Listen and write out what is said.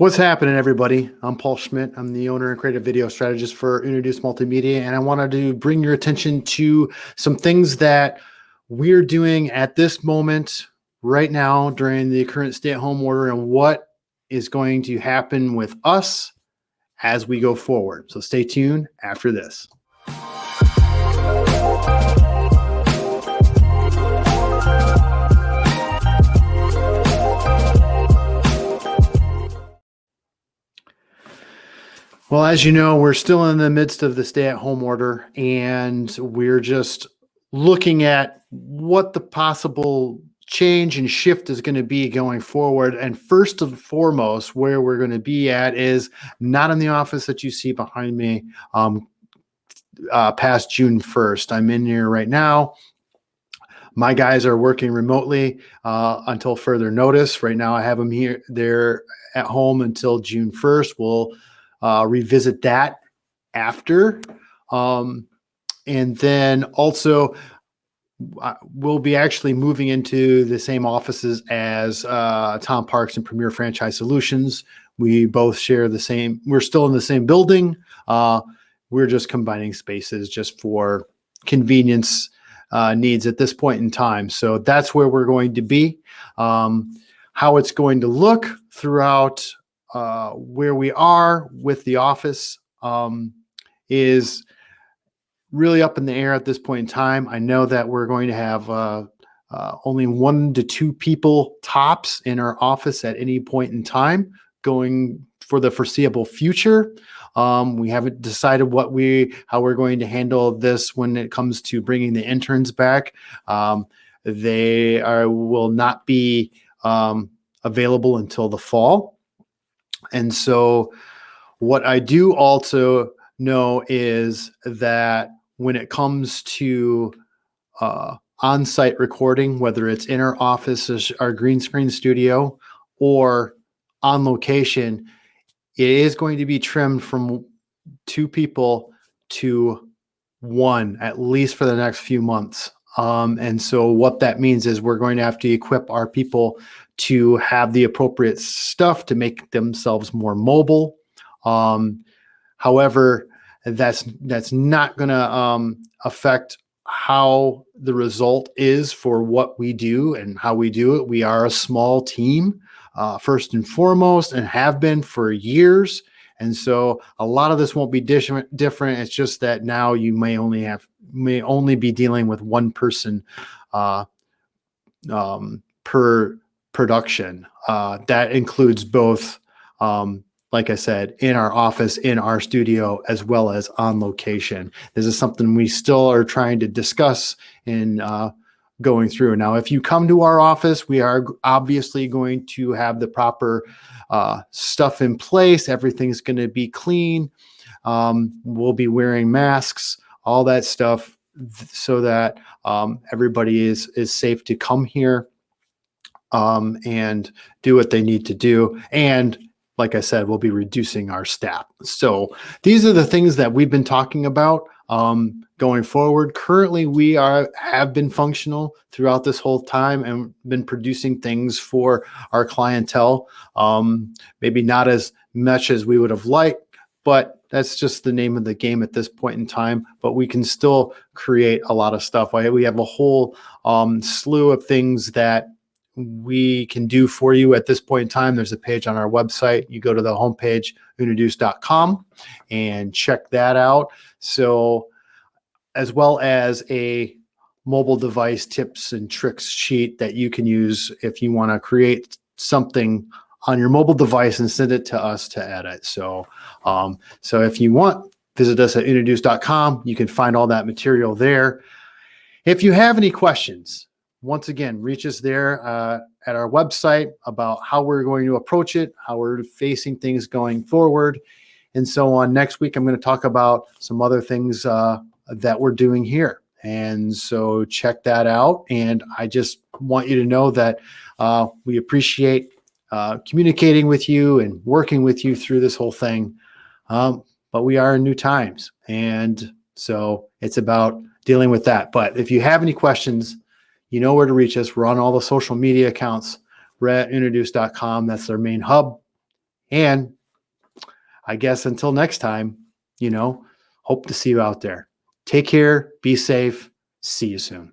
What's happening, everybody? I'm Paul Schmidt. I'm the owner and creative video strategist for Introduce Multimedia, and I wanted to bring your attention to some things that we're doing at this moment, right now, during the current stay at home order, and what is going to happen with us as we go forward. So stay tuned after this. Well, as you know, we're still in the midst of the stay at home order, and we're just looking at what the possible change and shift is going to be going forward. And first and foremost, where we're going to be at is not in the office that you see behind me um, uh, past June 1st. I'm in here right now. My guys are working remotely uh, until further notice. Right now, I have them here. They're at home until June 1st. We'll uh, revisit that after. Um, and then also, uh, we'll be actually moving into the same offices as uh, Tom Parks and Premier Franchise Solutions. We both share the same, we're still in the same building. Uh, we're just combining spaces just for convenience uh, needs at this point in time. So that's where we're going to be. Um, how it's going to look throughout uh, where we are with the office um, is really up in the air at this point in time. I know that we're going to have uh, uh, only one to two people tops in our office at any point in time going for the foreseeable future. Um, we haven't decided what we how we're going to handle this when it comes to bringing the interns back. Um, they are will not be um, available until the fall. And so what I do also know is that when it comes to uh, on-site recording, whether it's in our office, our green screen studio, or on location, it is going to be trimmed from two people to one, at least for the next few months. Um, and so what that means is we're going to have to equip our people to have the appropriate stuff to make themselves more mobile. Um, however, that's that's not going to um, affect how the result is for what we do and how we do it. We are a small team, uh, first and foremost, and have been for years. And so a lot of this won't be different. Different. It's just that now you may only have may only be dealing with one person uh, um, per production. Uh, that includes both, um, like I said, in our office, in our studio, as well as on location. This is something we still are trying to discuss in uh, going through. Now, if you come to our office, we are obviously going to have the proper uh, stuff in place. Everything's going to be clean. Um, we'll be wearing masks, all that stuff, so that um, everybody is is safe to come here um, and do what they need to do. And like I said, we'll be reducing our staff. So these are the things that we've been talking about um, going forward. Currently, we are have been functional throughout this whole time and been producing things for our clientele. Um, maybe not as much as we would have liked, but that's just the name of the game at this point in time. But we can still create a lot of stuff. We have a whole um, slew of things that we can do for you at this point in time. There's a page on our website. You go to the homepage, introduce.com, and check that out. So, as well as a mobile device tips and tricks sheet that you can use if you want to create something on your mobile device and send it to us to edit. So, um, so if you want, visit us at introduce.com. You can find all that material there. If you have any questions, once again, reach us there uh, at our website about how we're going to approach it, how we're facing things going forward, and so on. Next week, I'm going to talk about some other things uh, that we're doing here. And so check that out. And I just want you to know that uh, we appreciate uh, communicating with you and working with you through this whole thing. Um, but we are in new times. And so it's about dealing with that. But if you have any questions, you know where to reach us. We're on all the social media accounts. We're at introduce.com. That's their main hub. And I guess until next time, you know, hope to see you out there. Take care, be safe, see you soon.